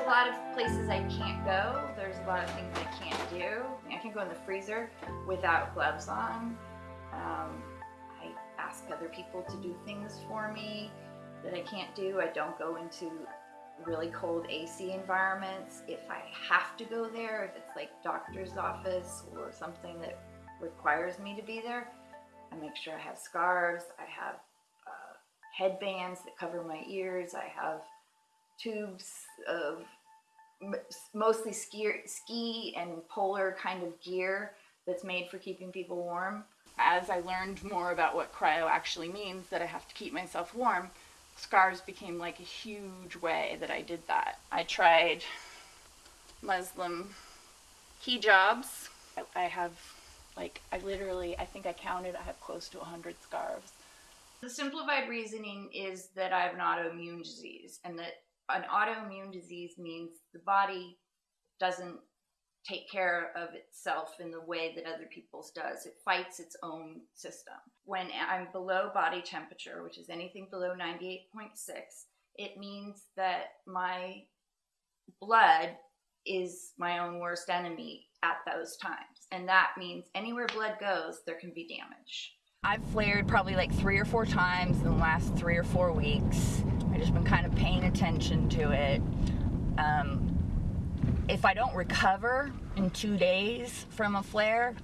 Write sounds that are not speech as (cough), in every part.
A lot of places I can't go. There's a lot of things I can't do. I can't go in the freezer without gloves on. Um, I ask other people to do things for me that I can't do. I don't go into really cold AC environments. If I have to go there, if it's like doctor's office or something that requires me to be there, I make sure I have scarves. I have uh, headbands that cover my ears. I have tubes of mostly ski, ski and polar kind of gear that's made for keeping people warm. As I learned more about what cryo actually means, that I have to keep myself warm, scarves became like a huge way that I did that. I tried Muslim hijabs. I have like, I literally, I think I counted, I have close to 100 scarves. The simplified reasoning is that I have an autoimmune disease and that an autoimmune disease means the body doesn't take care of itself in the way that other people's does. It fights its own system. When I'm below body temperature, which is anything below 98.6, it means that my blood is my own worst enemy at those times. And that means anywhere blood goes, there can be damage. I've flared probably like three or four times in the last three or four weeks. Just been kind of paying attention to it. Um, if I don't recover in two days from a flare,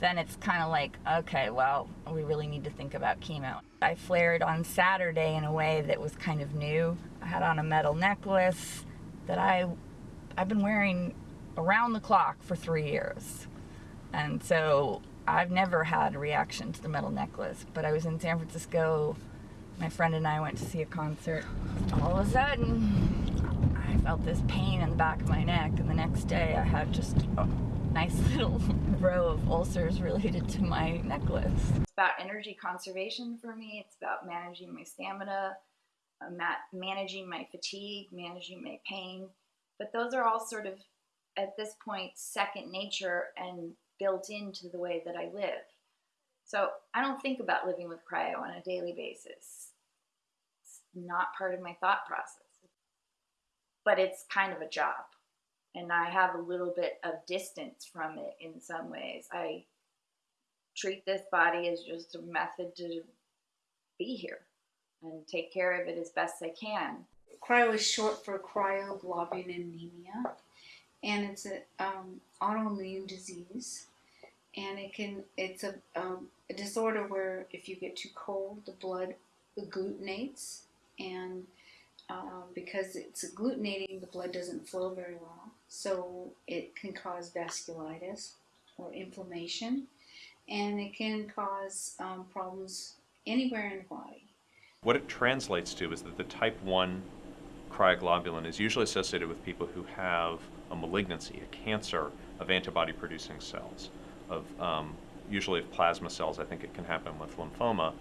then it's kind of like, okay, well, we really need to think about chemo. I flared on Saturday in a way that was kind of new. I had on a metal necklace that I, I've been wearing around the clock for three years. And so I've never had a reaction to the metal necklace, but I was in San Francisco. My friend and I went to see a concert. All of a sudden, I felt this pain in the back of my neck, and the next day I had just a nice little (laughs) row of ulcers related to my necklace. It's about energy conservation for me. It's about managing my stamina, uh, managing my fatigue, managing my pain. But those are all sort of, at this point, second nature and built into the way that I live. So I don't think about living with cryo on a daily basis. Not part of my thought process but it's kind of a job. And I have a little bit of distance from it in some ways. I treat this body as just a method to be here and take care of it as best I can. Cryo is short for cryoglobulinemia, and it's an um, autoimmune disease. And it can it's a, um, a disorder where if you get too cold, the blood agglutinates and um, because it's agglutinating, the blood doesn't flow very well. So it can cause vasculitis or inflammation, and it can cause um, problems anywhere in the body. What it translates to is that the type 1 cryoglobulin is usually associated with people who have a malignancy, a cancer of antibody producing cells, of um, usually of plasma cells. I think it can happen with lymphoma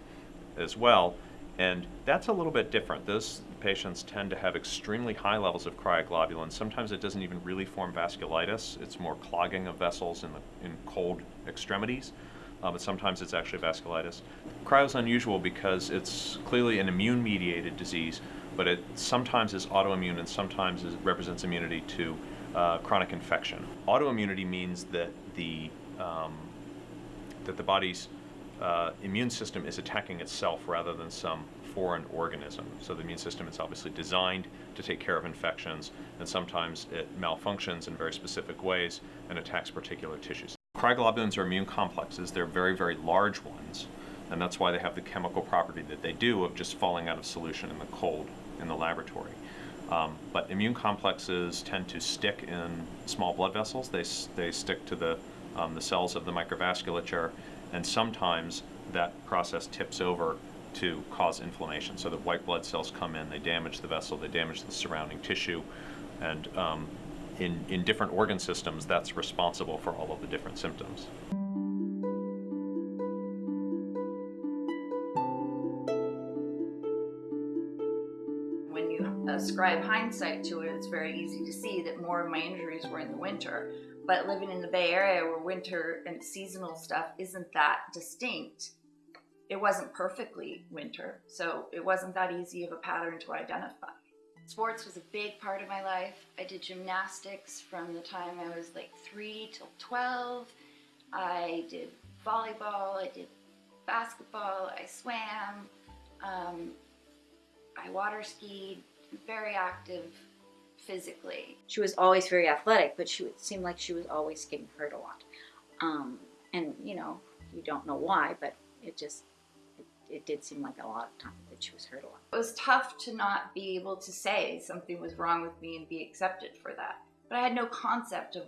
as well. And that's a little bit different. Those patients tend to have extremely high levels of cryoglobulin. Sometimes it doesn't even really form vasculitis. It's more clogging of vessels in, the, in cold extremities. Uh, but sometimes it's actually vasculitis. Cryo is unusual because it's clearly an immune-mediated disease, but it sometimes is autoimmune and sometimes it represents immunity to uh, chronic infection. Autoimmunity means that the um, that the body's uh, immune system is attacking itself rather than some foreign organism. So the immune system is obviously designed to take care of infections, and sometimes it malfunctions in very specific ways and attacks particular tissues. Cryoglobulins are immune complexes. They're very, very large ones, and that's why they have the chemical property that they do of just falling out of solution in the cold in the laboratory. Um, but immune complexes tend to stick in small blood vessels. They, they stick to the, um, the cells of the microvasculature and sometimes that process tips over to cause inflammation so the white blood cells come in, they damage the vessel, they damage the surrounding tissue, and um, in, in different organ systems, that's responsible for all of the different symptoms. When you ascribe hindsight to it, it's very easy to see that more of my injuries were in the winter but living in the Bay Area where winter and seasonal stuff isn't that distinct, it wasn't perfectly winter. So it wasn't that easy of a pattern to identify. Sports was a big part of my life. I did gymnastics from the time I was like three till 12. I did volleyball, I did basketball, I swam, um, I water skied, very active physically. She was always very athletic, but she would seem like she was always getting hurt a lot. Um, and you know, you don't know why, but it just it, it did seem like a lot of time that she was hurt a lot. It was tough to not be able to say something was wrong with me and be accepted for that. But I had no concept of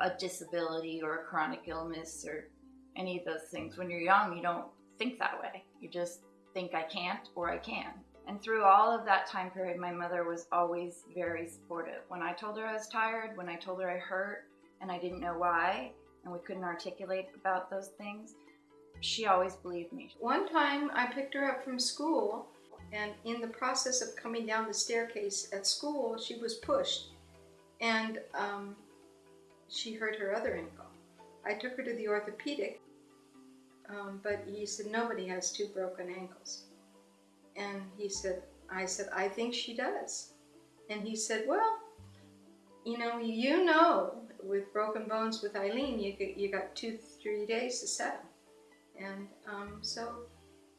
a disability or a chronic illness or any of those things. When you're young, you don't think that way. You just think I can't or I can. And through all of that time period, my mother was always very supportive. When I told her I was tired, when I told her I hurt and I didn't know why, and we couldn't articulate about those things, she always believed me. One time I picked her up from school, and in the process of coming down the staircase at school, she was pushed and um, she hurt her other ankle. I took her to the orthopedic, um, but he said, Nobody has two broken ankles. And he said, I said, I think she does. And he said, Well, you know, you know, with broken bones with Eileen, you, you got two, three days to settle. And um, so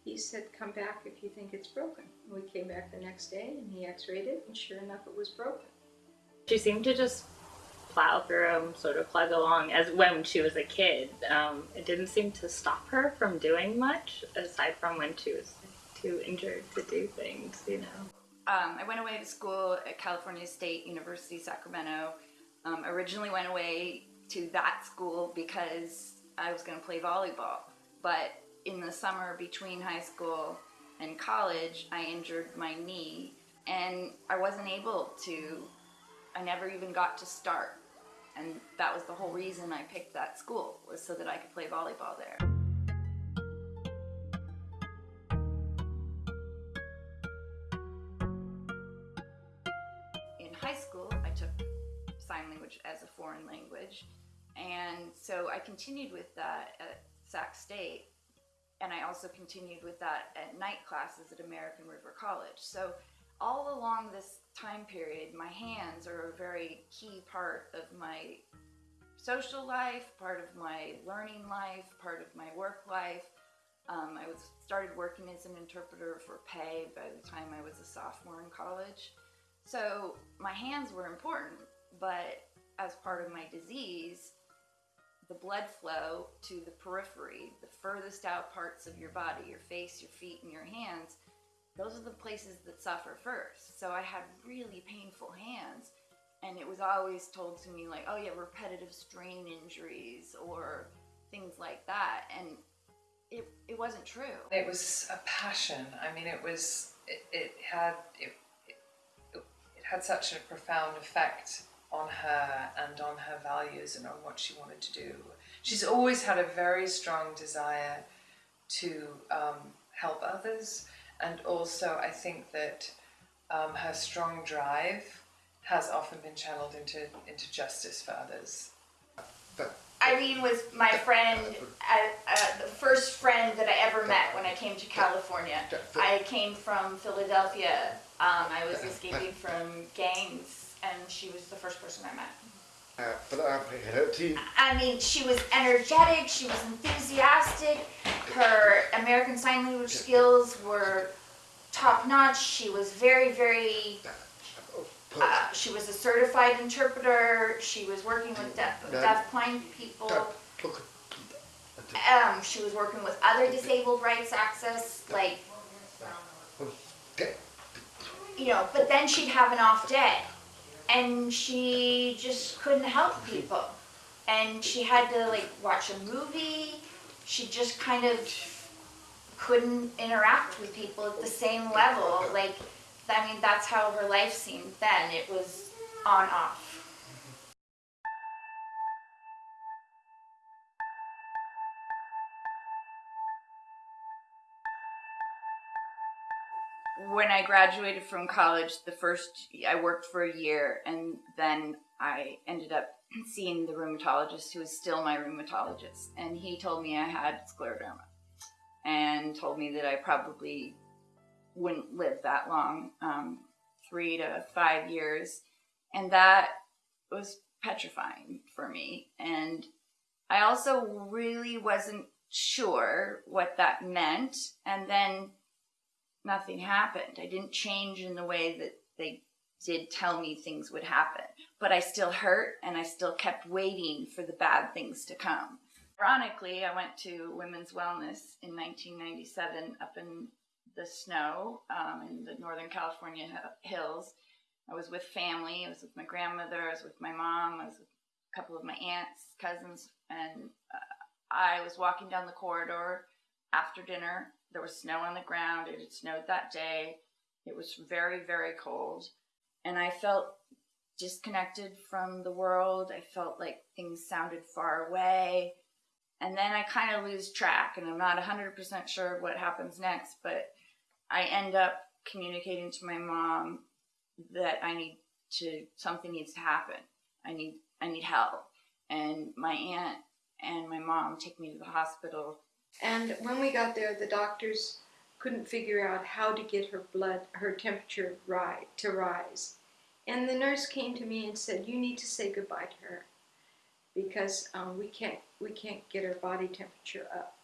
he said, Come back if you think it's broken. We came back the next day and he x rayed it, and sure enough, it was broken. She seemed to just plow through and sort of plug along as when she was a kid. Um, it didn't seem to stop her from doing much, aside from when she was too injured to do things, you know. Um, I went away to school at California State University, Sacramento. Um, originally went away to that school because I was going to play volleyball. But in the summer between high school and college, I injured my knee and I wasn't able to, I never even got to start. And that was the whole reason I picked that school, was so that I could play volleyball there. Sign language as a foreign language. And so I continued with that at Sac State. And I also continued with that at night classes at American River College. So all along this time period, my hands are a very key part of my social life, part of my learning life, part of my work life. Um, I was started working as an interpreter for pay by the time I was a sophomore in college. So my hands were important, but as part of my disease, the blood flow to the periphery, the furthest out parts of your body, your face, your feet, and your hands, those are the places that suffer first. So I had really painful hands, and it was always told to me, like, oh, have repetitive strain injuries or things like that. And it, it wasn't true. It was a passion. I mean, it was, it, it had, it, it, it had such a profound effect on her and on her values and on what she wanted to do. She's always had a very strong desire to um, help others, and also I think that um, her strong drive has often been channeled into into justice for others. Irene was my friend, uh, uh, the first friend that I ever met when I came to California. I came from Philadelphia. Um, I was escaping from gangs, and she was the first person I met. I mean, she was energetic, she was enthusiastic, her American Sign Language skills were top notch, she was very, very, uh, she was a certified interpreter, she was working with deaf, deaf blind people, um, she was working with other disabled rights access, like, you know, but then she'd have an off day. And she just couldn't help people. And she had to, like, watch a movie. She just kind of couldn't interact with people at the same level. Like, I mean, that's how her life seemed then. It was on off. When I graduated from college, the first I worked for a year, and then I ended up seeing the rheumatologist, who is still my rheumatologist, and he told me I had scleroderma, and told me that I probably wouldn't live that long. Um, three to five years. And that was petrifying for me. And I also really wasn't sure what that meant. And then nothing happened. I didn't change in the way that they did tell me things would happen. But I still hurt and I still kept waiting for the bad things to come. Ironically, I went to Women's Wellness in 1997 up in the snow um, in the Northern California hills. I was with family. I was with my grandmother. I was with my mom. I was with a couple of my aunts, cousins, and uh, I was walking down the corridor after dinner. There was snow on the ground. It had snowed that day. It was very, very cold. And I felt disconnected from the world. I felt like things sounded far away. And then I kind of lose track, and I'm not 100% sure what happens next, but I end up communicating to my mom that I need to, something needs to happen. I need, I need help. And my aunt and my mom take me to the hospital And when we got there, the doctors couldn't figure out how to get her blood, her temperature right to rise. And the nurse came to me and said, "You need to say goodbye to her because um, we can't we can't get her body temperature up."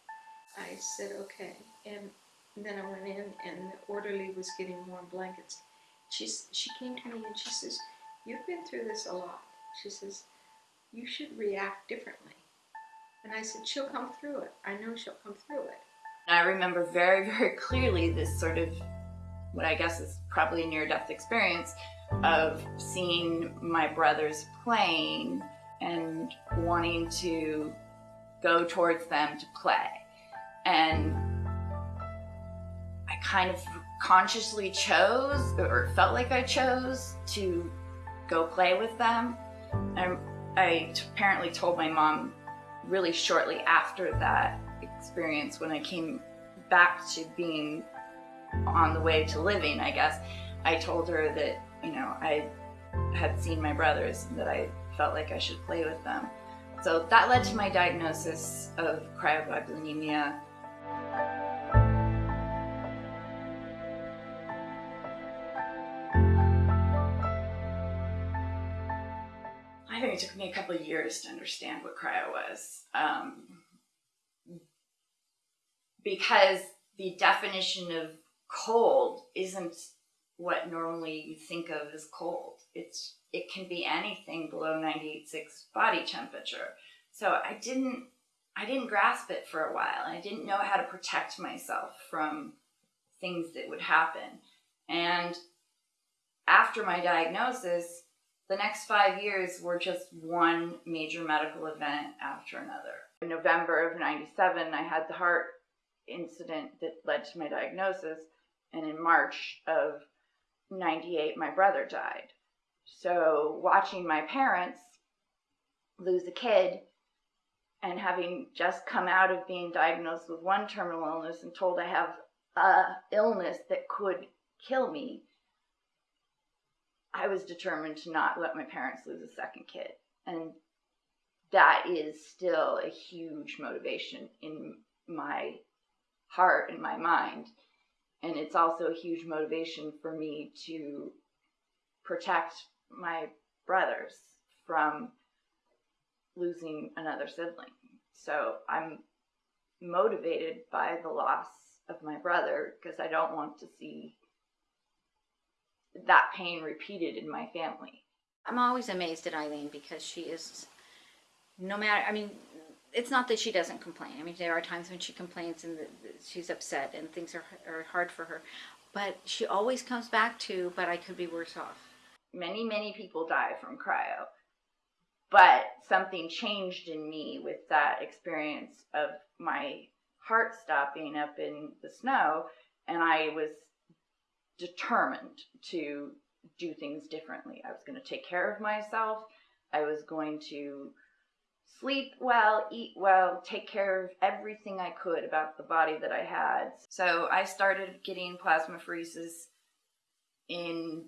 I said, "Okay." And then I went in, and the orderly was getting warm blankets. She's she came to me and she says, "You've been through this a lot." She says, "You should react differently." And I said, She'll come through it. I know she'll come through it. I remember very, (laughs) very clearly this sort of what I guess is probably a near death experience of seeing my brothers playing and wanting to go towards them to play. And I kind of consciously chose, or felt like I chose, to go play with them. And I apparently told my mom really shortly after that experience when I came back to being on the way to living, I guess, I told her that, you know, I had seen my brothers and that I felt like I should play with them. So that led to my diagnosis of cryoglobulinemia. A couple of years to understand what cryo was. Um, because the definition of cold isn't what normally you think of as cold. It's it can be anything below 98.6 body temperature. So I didn't I didn't grasp it for a while. I didn't know how to protect myself from things that would happen. And after my diagnosis, the next five years were just one major medical event after another. In November of 97, I had the heart incident that led to my diagnosis. And in March of 98, my brother died. So watching my parents lose a kid and having just come out of being diagnosed with one terminal illness and told I have a illness that could kill me, I was determined to not let my parents lose a second kid. And that is still a huge motivation in my heart and my mind. And it's also a huge motivation for me to protect my brothers from losing another sibling. So I'm motivated by the loss of my brother because I don't want to see that pain repeated in my family. I'm always amazed at Eileen because she is, no matter, I mean, it's not that she doesn't complain. I mean, there are times when she complains and she's upset and things are, are hard for her. But she always comes back to, but I could be worse off. Many, many people die from cryo, but something changed in me with that experience of my heart stopping up in the snow, and I was determined to do things differently. I was going to take care of myself. I was going to sleep well, eat well, take care of everything I could about the body that I had. So I started getting plasmapheresis in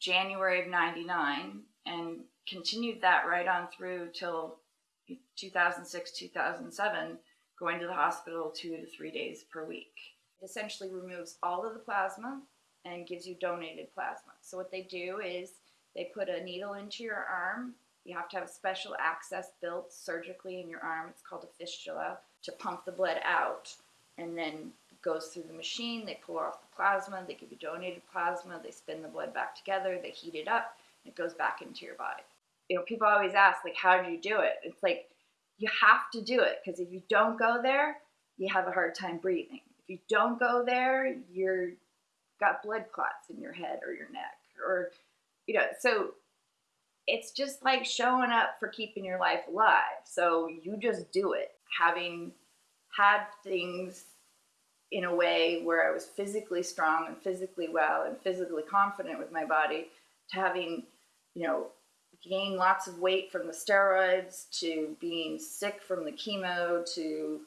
January of 99 and continued that right on through till 2006, 2007, going to the hospital two to three days per week. It essentially removes all of the plasma and gives you donated plasma. So what they do is they put a needle into your arm. You have to have a special access built surgically in your arm. It's called a fistula to pump the blood out, and then goes through the machine. They pull off the plasma. They give you donated plasma. They spin the blood back together. They heat it up. And it goes back into your body. You know, people always ask like, "How do you do it?" It's like you have to do it because if you don't go there, you have a hard time breathing. If you don't go there, you're got blood clots in your head or your neck or you know so it's just like showing up for keeping your life alive. So you just do it. Having had things in a way where i was physically strong and physically well and physically confident with my body to having you know gained lots of weight from the steroids to being sick from the chemo to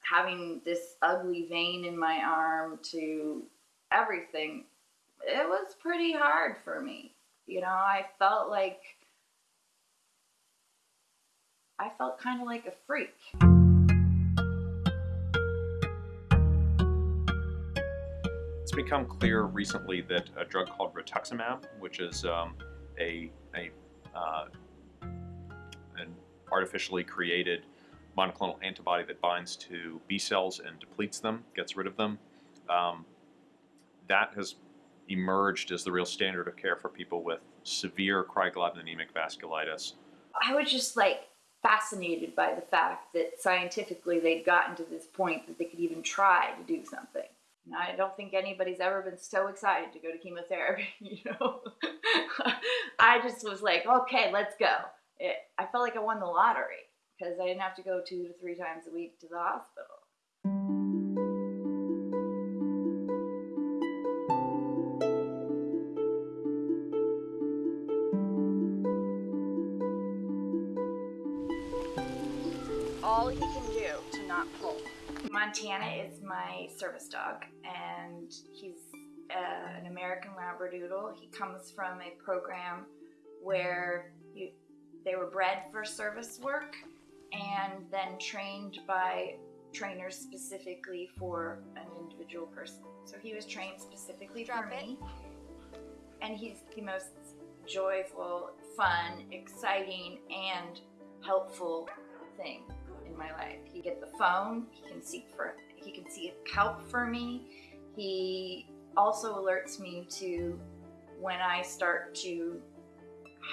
having this ugly vein in my arm to everything, it was pretty hard for me. You know, I felt like I felt kind of like a freak. It's become clear recently that a drug called rituximab, which is um, a, a uh, an artificially created monoclonal antibody that binds to B cells and depletes them, gets rid of them, um, that has emerged as the real standard of care for people with severe cryoglobulinemic vasculitis. I was just like fascinated by the fact that scientifically they'd gotten to this point that they could even try to do something. I don't think anybody's ever been so excited to go to chemotherapy, (laughs) you know. I just was like, okay, let's go. It, I felt like I won the lottery because I didn't have to go two to three times a week to the hospital. Montana is my service dog, and he's uh, an American Labradoodle. He comes from a program where you, they were bred for service work and then trained by trainers specifically for an individual person. So he was trained specifically Drop for it. me, and he's the most joyful, fun, exciting, and helpful thing in my life. He get the phone. He can seek for. He can seek help for me. He also alerts me to when I start to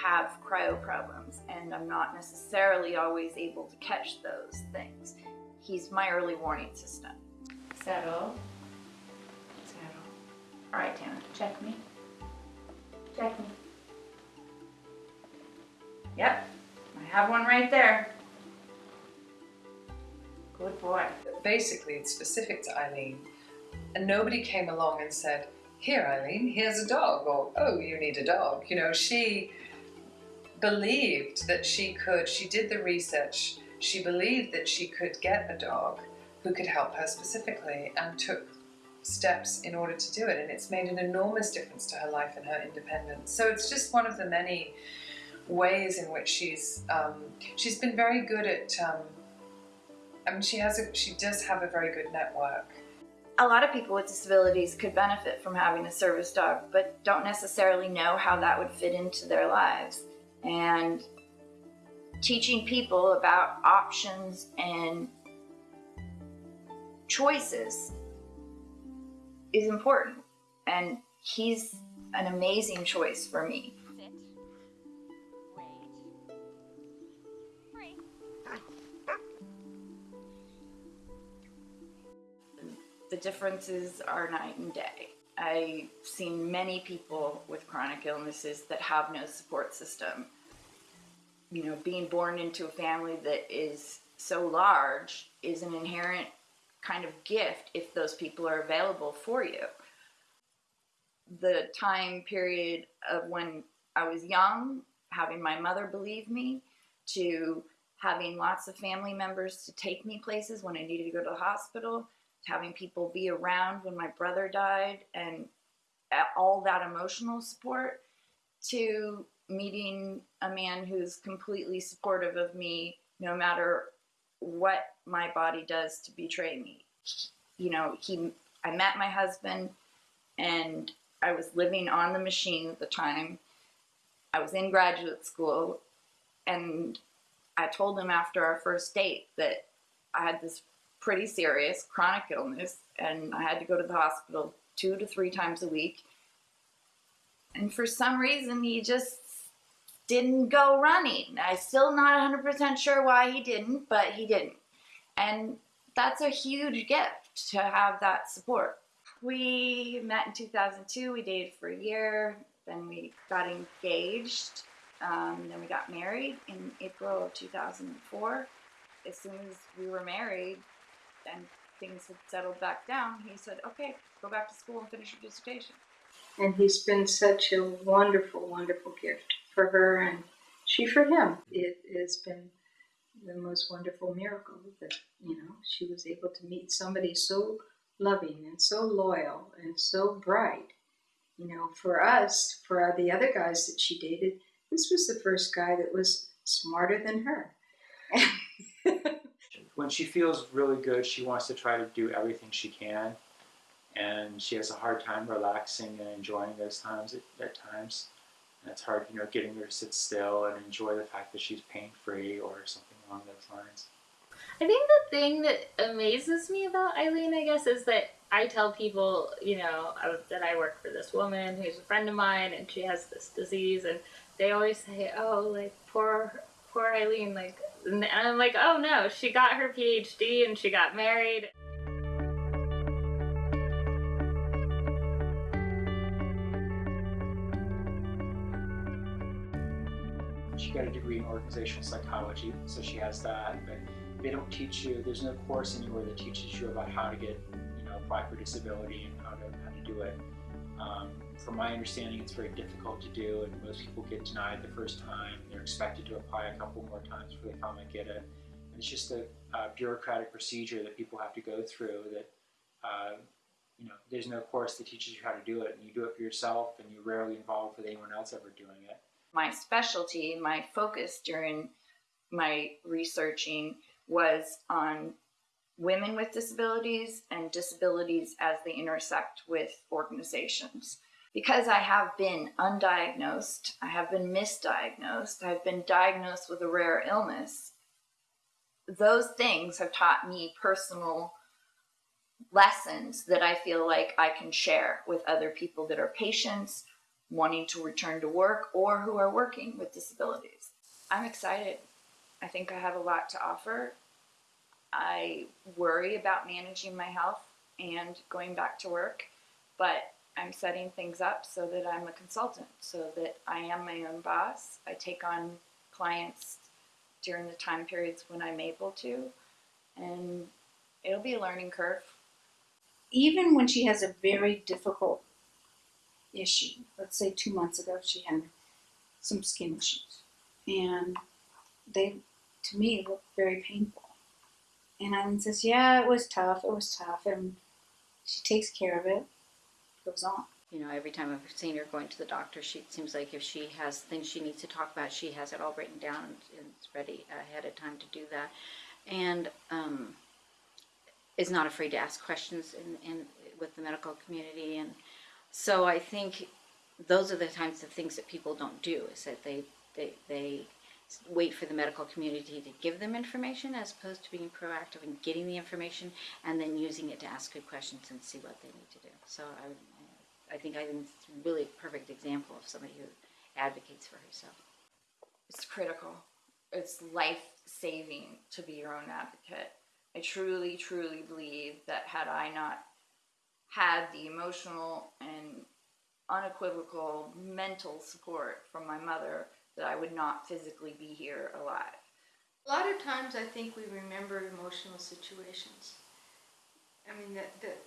have cryo problems, and I'm not necessarily always able to catch those things. He's my early warning system. Settle. Settle. All right, Tana, check me. Check me. Yep, I have one right there. Good boy. Basically, it's specific to Eileen, and nobody came along and said, "Here, Eileen, here's a dog," or "Oh, you need a dog." You know, she believed that she could. She did the research. She believed that she could get a dog who could help her specifically, and took steps in order to do it. And it's made an enormous difference to her life and her independence. So it's just one of the many ways in which she's um, she's been very good at. Um, I mean, she has a she does have a very good network. A lot of people with disabilities could benefit from having a service dog, but don't necessarily know how that would fit into their lives. And teaching people about options and choices is important. And he's an amazing choice for me. The differences are night and day. I've seen many people with chronic illnesses that have no support system. You know, being born into a family that is so large is an inherent kind of gift if those people are available for you. The time period of when I was young, having my mother believe me, to having lots of family members to take me places when I needed to go to the hospital, having people be around when my brother died and uh, all that emotional support to meeting a man who's completely supportive of me no matter what my body does to betray me you know he i met my husband and I was living on the machine at the time. I was in graduate school, and I told him after our first date that I had this pretty serious chronic illness, and I had to go to the hospital two to three times a week. And for some reason, he just didn't go running. I'm still not 100% sure why he didn't, but he didn't. And that's a huge gift to have that support. We met in 2002, we dated for a year, then we got engaged, um, then we got married in April of 2004. As soon as we were married and things had settled back down, he said, okay, go back to school and finish your dissertation. And he's been such a wonderful, wonderful gift for her and she for him. It has been the most wonderful miracle that, you know, she was able to meet somebody so loving and so loyal and so bright. You know, for us, for the other guys that she dated, this was the first guy that was smarter than her. (laughs) when she feels really good, she wants to try to do everything she can, and she has a hard time relaxing and enjoying those times at, at times. And it's hard, you know, getting her to sit still and enjoy the fact that she's pain free or something along those lines. I think the thing that amazes me about Eileen, I guess, is that I tell people, you know, that I work for this woman who's a friend of mine and she has this disease, and they always say, "Oh, like poor, poor Eileen," like, and I'm like, "Oh no, she got her PhD and she got married." She got a degree in organizational psychology, so she has that. But they don't teach you. There's no course anywhere that teaches you about how to get, you know, apply for disability and how to how to do it. Um, from my understanding, it's very difficult to do, and most people get denied the first time. They're expected to apply a couple more times before they finally get it. And it's just a, a bureaucratic procedure that people have to go through. That uh, you know, there's no course that teaches you how to do it, and you do it for yourself, and you're rarely involved with anyone else ever doing it. my specialty, my focus during my researching was on women with disabilities and disabilities as they intersect with organizations. Because I have been undiagnosed, I have been misdiagnosed, I've been diagnosed with a rare illness, those things have taught me personal lessons that I feel like I can share with other people that are patients wanting to return to work or who are working with disabilities. I'm excited. I think I have a lot to offer. I worry about managing my health and going back to work, but I'm setting things up so that I'm a consultant, so that I am my own boss. I take on clients during the time periods when I'm able to, and it'll be a learning curve. even when she has a very difficult issue, let's say two months ago she had some skin issues, and they, to me, looked very painful. And Eileen says, "Yeah, it was tough. It was tough," and she takes care of it. Goes on. You know, every time I've seen her going to the doctor, she seems like if she has things she needs to talk about, she has it all written down and, and it's ready ahead of time to do that, and um, is not afraid to ask questions in, in with the medical community, and so I think those are the types of things that people don't do. Is that they they they wait for the medical community to give them information as opposed to being proactive and getting the information and then using it to ask good questions and see what they need to do. So I, I think I'm a really a perfect example of somebody who advocates for herself. It's critical. It's life saving to be your own advocate. I truly, truly believe that had I not had the emotional and unequivocal mental support from my mother, that I would not physically be here alive. A lot of times I think we remember emotional situations. I mean, that, that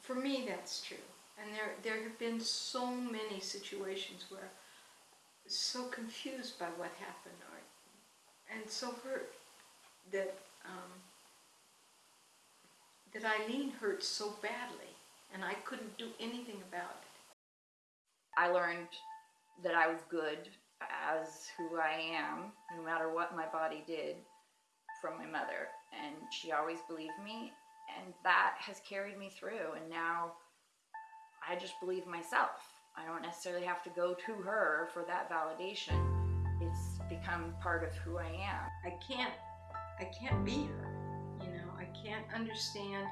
for me that's true. And there, there have been so many situations where I was so confused by what happened or, and so hurt that, um, that Eileen hurt so badly and I couldn't do anything about it. I learned that I was good as who I am, no matter what my body did, from my mother. And she always believed me, and that has carried me through. And now I just believe myself. I don't necessarily have to go to her for that validation. It's become part of who I am. I can't I can't be her. You know, I can't understand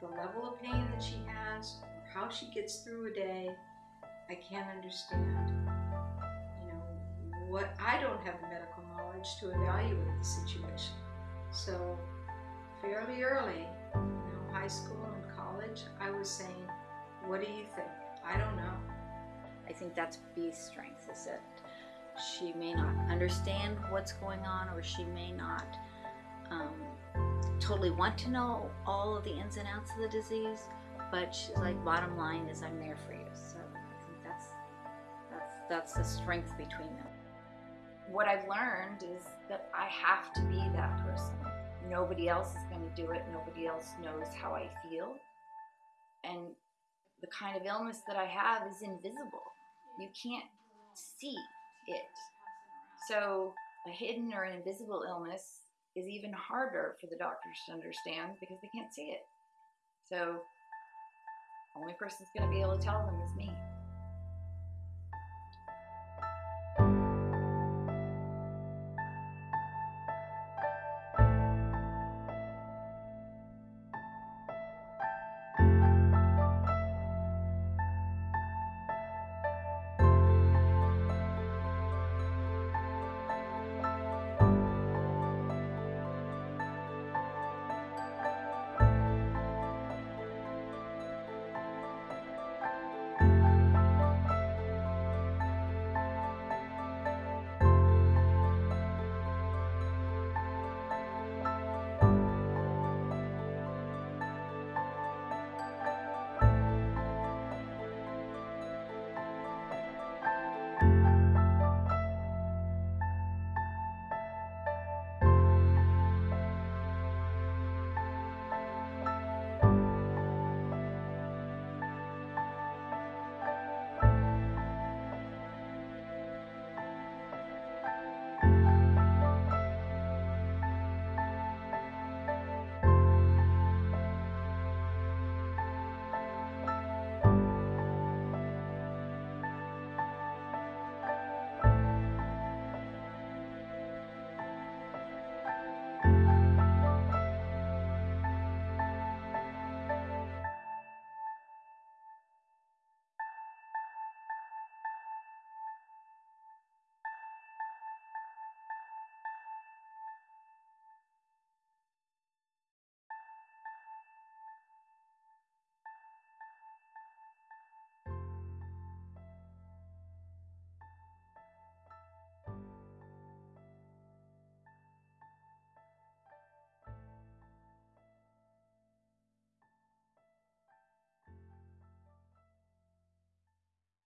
the level of pain that she has or how she gets through a day. I can't understand what I don't have the medical knowledge to evaluate the situation. So fairly early, you know, high school and college, I was saying, What do you think? I don't know. I think that's B's strength is that she may not understand what's going on or she may not um, totally want to know all of the ins and outs of the disease, but she's like, bottom line is I'm there for you. So I think that's that's that's the strength between them. What I've learned is that I have to be that person. Nobody else is going to do it. Nobody else knows how I feel. And the kind of illness that I have is invisible. You can't see it. So a hidden or an invisible illness is even harder for the doctors to understand because they can't see it. So the only person that's going to be able to tell them is me.